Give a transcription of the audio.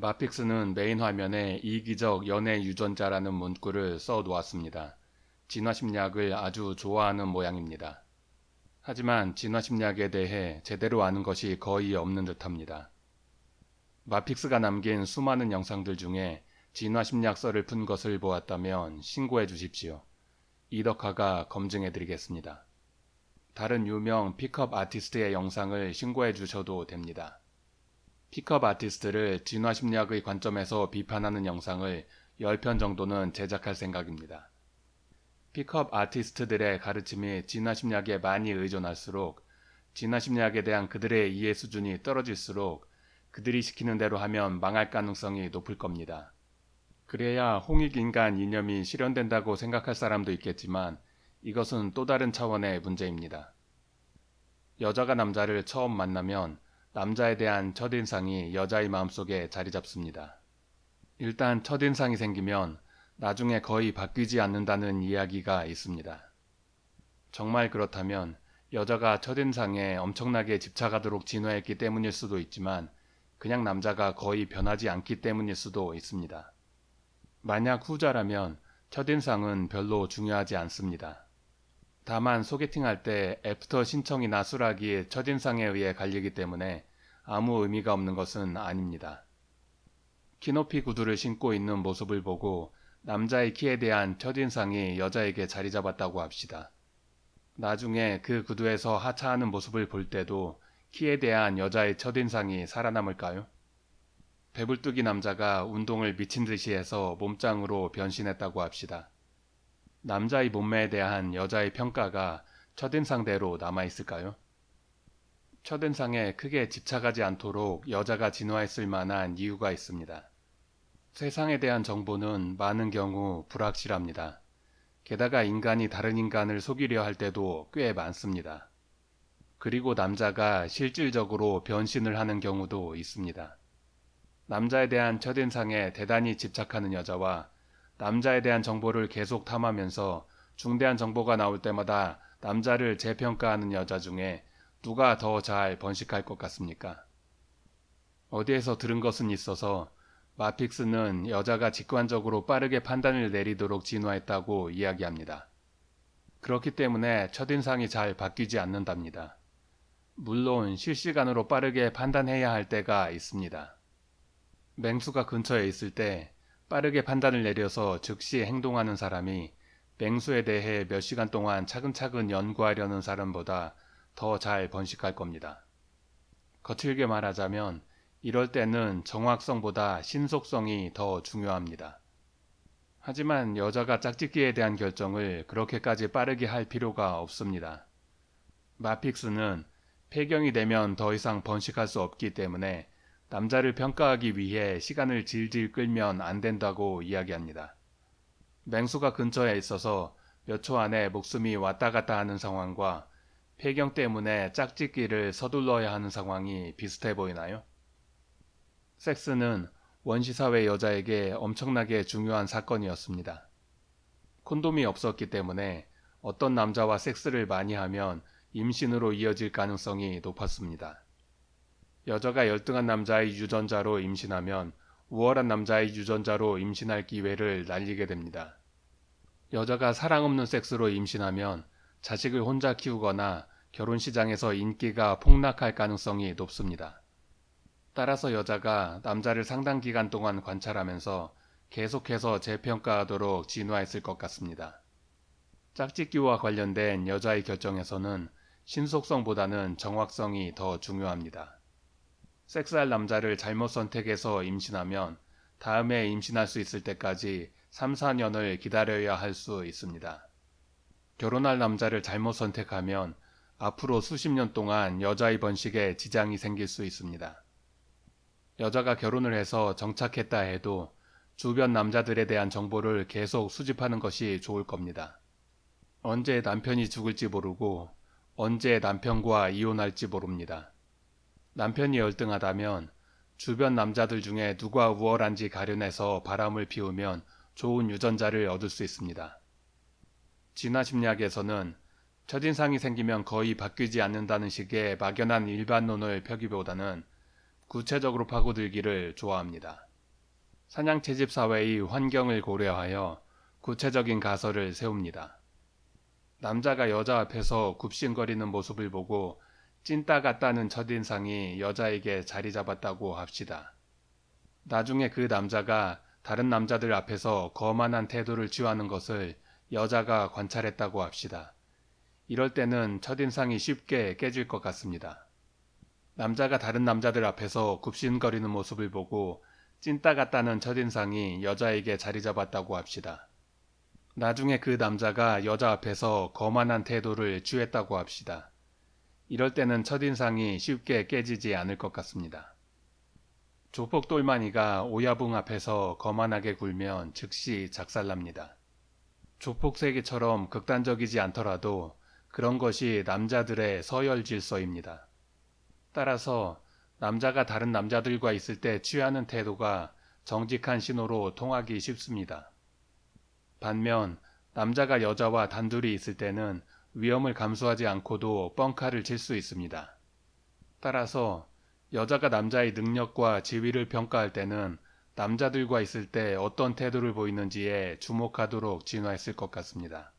마픽스는 메인 화면에 이기적 연애 유전자라는 문구를 써 놓았습니다. 진화심리학을 아주 좋아하는 모양입니다. 하지만 진화심리학에 대해 제대로 아는 것이 거의 없는 듯합니다. 마픽스가 남긴 수많은 영상들 중에 진화심리학 썰을 푼 것을 보았다면 신고해 주십시오. 이덕화가 검증해 드리겠습니다. 다른 유명 픽업 아티스트의 영상을 신고해 주셔도 됩니다. 픽업 아티스트를 진화 심리학의 관점에서 비판하는 영상을 10편 정도는 제작할 생각입니다. 픽업 아티스트들의 가르침이 진화 심리학에 많이 의존할수록 진화 심리학에 대한 그들의 이해 수준이 떨어질수록 그들이 시키는 대로 하면 망할 가능성이 높을 겁니다. 그래야 홍익인간 이념이 실현된다고 생각할 사람도 있겠지만 이것은 또 다른 차원의 문제입니다. 여자가 남자를 처음 만나면 남자에 대한 첫인상이 여자의 마음속에 자리 잡습니다. 일단 첫인상이 생기면 나중에 거의 바뀌지 않는다는 이야기가 있습니다. 정말 그렇다면 여자가 첫인상에 엄청나게 집착하도록 진화했기 때문일 수도 있지만 그냥 남자가 거의 변하지 않기 때문일 수도 있습니다. 만약 후자라면 첫인상은 별로 중요하지 않습니다. 다만 소개팅할 때 애프터 신청이나 수락이 첫인상에 의해 갈리기 때문에 아무 의미가 없는 것은 아닙니다. 키높이 구두를 신고 있는 모습을 보고 남자의 키에 대한 첫인상이 여자에게 자리 잡았다고 합시다. 나중에 그 구두에서 하차하는 모습을 볼 때도 키에 대한 여자의 첫인상이 살아남을까요? 배불뚝이 남자가 운동을 미친 듯이 해서 몸짱으로 변신했다고 합시다. 남자의 몸매에 대한 여자의 평가가 첫인상대로 남아있을까요? 첫인상에 크게 집착하지 않도록 여자가 진화했을 만한 이유가 있습니다. 세상에 대한 정보는 많은 경우 불확실합니다. 게다가 인간이 다른 인간을 속이려 할 때도 꽤 많습니다. 그리고 남자가 실질적으로 변신을 하는 경우도 있습니다. 남자에 대한 첫인상에 대단히 집착하는 여자와 남자에 대한 정보를 계속 탐하면서 중대한 정보가 나올 때마다 남자를 재평가하는 여자 중에 누가 더 잘 번식할 것 같습니까? 어디에서 들은 것은 있어서 마픽스는 여자가 직관적으로 빠르게 판단을 내리도록 진화했다고 이야기합니다. 그렇기 때문에 첫인상이 잘 바뀌지 않는답니다. 물론 실시간으로 빠르게 판단해야 할 때가 있습니다. 맹수가 근처에 있을 때 빠르게 판단을 내려서 즉시 행동하는 사람이 맹수에 대해 몇 시간 동안 차근차근 연구하려는 사람보다 더 잘 번식할 겁니다. 거칠게 말하자면 이럴 때는 정확성보다 신속성이 더 중요합니다. 하지만 여자가 짝짓기에 대한 결정을 그렇게까지 빠르게 할 필요가 없습니다. 마픽스는 폐경이 되면 더 이상 번식할 수 없기 때문에 남자를 평가하기 위해 시간을 질질 끌면 안 된다고 이야기합니다. 맹수가 근처에 있어서 몇 초 안에 목숨이 왔다 갔다 하는 상황과 폐경 때문에 짝짓기를 서둘러야 하는 상황이 비슷해 보이나요? 섹스는 원시사회 여자에게 엄청나게 중요한 사건이었습니다. 콘돔이 없었기 때문에 어떤 남자와 섹스를 많이 하면 임신으로 이어질 가능성이 높았습니다. 여자가 열등한 남자의 유전자로 임신하면 우월한 남자의 유전자로 임신할 기회를 날리게 됩니다. 여자가 사랑 없는 섹스로 임신하면 자식을 혼자 키우거나 결혼 시장에서 인기가 폭락할 가능성이 높습니다. 따라서 여자가 남자를 상당 기간 동안 관찰하면서 계속해서 재평가하도록 진화했을 것 같습니다. 짝짓기와 관련된 여자의 결정에서는 신속성보다는 정확성이 더 중요합니다. 섹스할 남자를 잘못 선택해서 임신하면 다음에 임신할 수 있을 때까지 3, 4년을 기다려야 할 수 있습니다. 결혼할 남자를 잘못 선택하면 앞으로 수십 년 동안 여자의 번식에 지장이 생길 수 있습니다. 여자가 결혼을 해서 정착했다 해도 주변 남자들에 대한 정보를 계속 수집하는 것이 좋을 겁니다. 언제 남편이 죽을지 모르고 언제 남편과 이혼할지 모릅니다. 남편이 열등하다면 주변 남자들 중에 누가 우월한지 가려내서 바람을 피우면 좋은 유전자를 얻을 수 있습니다. 진화심리학에서는 첫인상이 생기면 거의 바뀌지 않는다는 식의 막연한 일반론을 펴기보다는 구체적으로 파고들기를 좋아합니다. 사냥 채집 사회의 환경을 고려하여 구체적인 가설을 세웁니다. 남자가 여자 앞에서 굽신거리는 모습을 보고 찐따 같다는 첫인상이 여자에게 자리 잡았다고 합시다. 나중에 그 남자가 다른 남자들 앞에서 거만한 태도를 취하는 것을 여자가 관찰했다고 합시다. 이럴 때는 첫인상이 쉽게 깨질 것 같습니다. 남자가 다른 남자들 앞에서 굽신거리는 모습을 보고 찐따 같다는 첫인상이 여자에게 자리 잡았다고 합시다. 나중에 그 남자가 여자 앞에서 거만한 태도를 취했다고 합시다. 이럴 때는 첫인상이 쉽게 깨지지 않을 것 같습니다. 조폭 똘마니가 오야붕 앞에서 거만하게 굴면 즉시 작살납니다. 조폭 세계처럼 극단적이지 않더라도 그런 것이 남자들의 서열 질서입니다. 따라서 남자가 다른 남자들과 있을 때 취하는 태도가 정직한 신호로 통하기 쉽습니다. 반면 남자가 여자와 단둘이 있을 때는 위험을 감수하지 않고도 뻥카를 칠 수 있습니다. 따라서 여자가 남자의 능력과 지위를 평가할 때는 남자들과 있을 때 어떤 태도를 보이는지에 주목하도록 진화했을 것 같습니다.